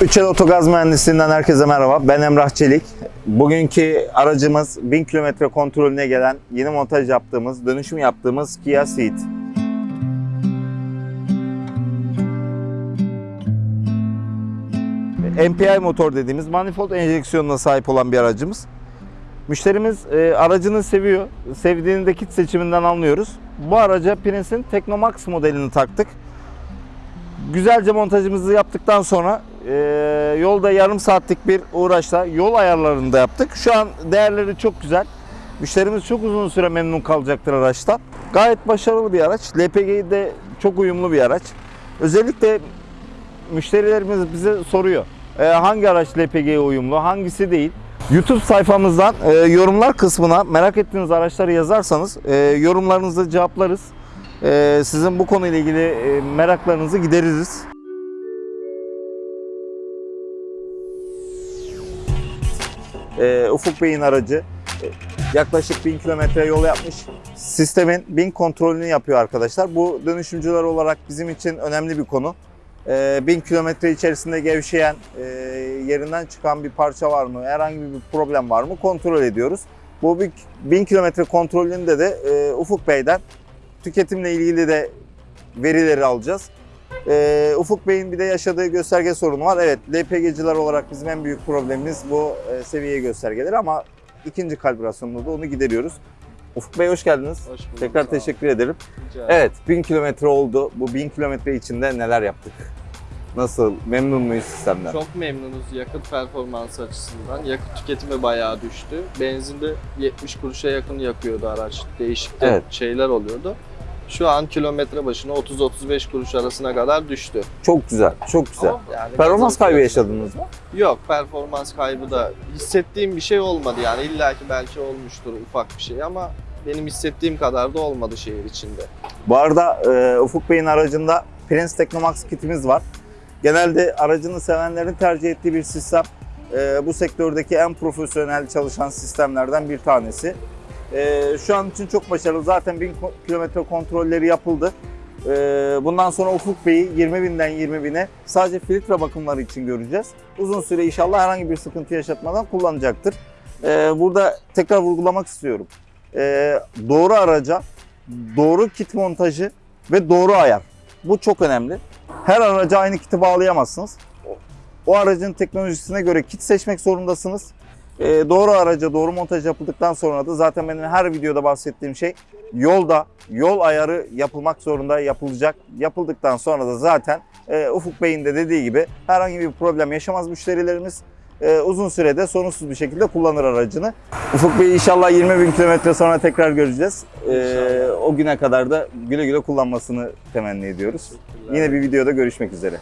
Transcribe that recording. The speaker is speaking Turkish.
Üçel Otogaz Mühendisliğinden herkese merhaba. Ben Emrah Çelik. Bugünkü aracımız 1000 kilometre kontrolüne gelen yeni montaj yaptığımız, dönüşüm yaptığımız Kia Ceed. MPI motor dediğimiz manifold enjeksiyonuna sahip olan bir aracımız. Müşterimiz e, aracını seviyor. Sevdiğini de kit seçiminden anlıyoruz. Bu araca Prince'in Technomax modelini taktık. Güzelce montajımızı yaptıktan sonra e, yolda yarım saatlik bir uğraşla yol ayarlarını da yaptık. Şu an değerleri çok güzel. Müşterimiz çok uzun süre memnun kalacaktır araçtan. Gayet başarılı bir araç. LPG'de de çok uyumlu bir araç. Özellikle müşterilerimiz bize soruyor. e, hangi araç LPG'ye uyumlu, hangisi değil. YouTube sayfamızdan e, yorumlar kısmına merak ettiğiniz araçları yazarsanız e, yorumlarınızı cevaplarız. E, sizin bu konuyla ilgili e, meraklarınızı gideririz. E, Ufuk Bey'in aracı e, yaklaşık 1000 kilometre yol yapmış. Sistemin 1000 kontrolünü yapıyor arkadaşlar. Bu dönüşümcüler olarak bizim için önemli bir konu. Ee, 1000 kilometre içerisinde gevşeyen, e, yerinden çıkan bir parça var mı, herhangi bir problem var mı kontrol ediyoruz. Bu bir 1000 kilometre kontrolünde de e, Ufuk Bey'den tüketimle ilgili de verileri alacağız. E, Ufuk Bey'in bir de yaşadığı gösterge sorunu var. Evet, LPG'ciler olarak bizim en büyük problemimiz bu e, seviye göstergeleri ama ikinci kalibrasyonda da onu gideriyoruz. Ufuk Bey hoş geldiniz. Hoş bulduk. Tekrar teşekkür ederim. Rica. Evet, 1000 kilometre oldu. Bu 1000 kilometre içinde neler yaptık? Nasıl? Memnun muyuz sistemden? Çok memnunuz yakıt performansı açısından. Yakıt tüketimi bayağı düştü. Benzinde 70 kuruşa yakın yakıyordu araç. Değişik de Evet. şeyler oluyordu. Şu an kilometre başına 30-35 kuruş arasına kadar düştü. Çok güzel, çok güzel. Yani Performans kaybı yaşadınız mı? Yok performans kaybı da hissettiğim bir şey olmadı yani illaki belki olmuştur ufak bir şey ama benim hissettiğim kadar da olmadı şehir içinde. Bu arada e, Ufuk Bey'in aracında Prince Technomax kitimiz var. Genelde aracını sevenlerin tercih ettiği bir sistem. E, bu sektördeki en profesyonel çalışan sistemlerden bir tanesi. E, şu an için çok başarılı. Zaten 1000 ko- kilometre kontrolleri yapıldı. E, bundan sonra Ufuk Bey'i 20 binden 20 bine sadece filtre bakımları için göreceğiz. Uzun süre inşallah herhangi bir sıkıntı yaşatmadan kullanacaktır. E, burada tekrar vurgulamak istiyorum. Doğru araca doğru kit montajı ve doğru ayar. Bu çok önemli. Her araca aynı kiti bağlayamazsınız. O aracın teknolojisine göre kit seçmek zorundasınız. Ee, doğru araca doğru montaj yapıldıktan sonra da zaten benim her videoda bahsettiğim şey yolda yol ayarı yapılmak zorunda yapılacak. Yapıldıktan sonra da zaten e, Ufuk Bey'in de dediği gibi herhangi bir problem yaşamaz müşterilerimiz. E, uzun sürede sorunsuz bir şekilde kullanır aracını. Ufuk Bey inşallah 20 bin kilometre sonra tekrar göreceğiz. İnşallah. o güne kadar da güle güle kullanmasını temenni ediyoruz. Yine bir videoda görüşmek üzere.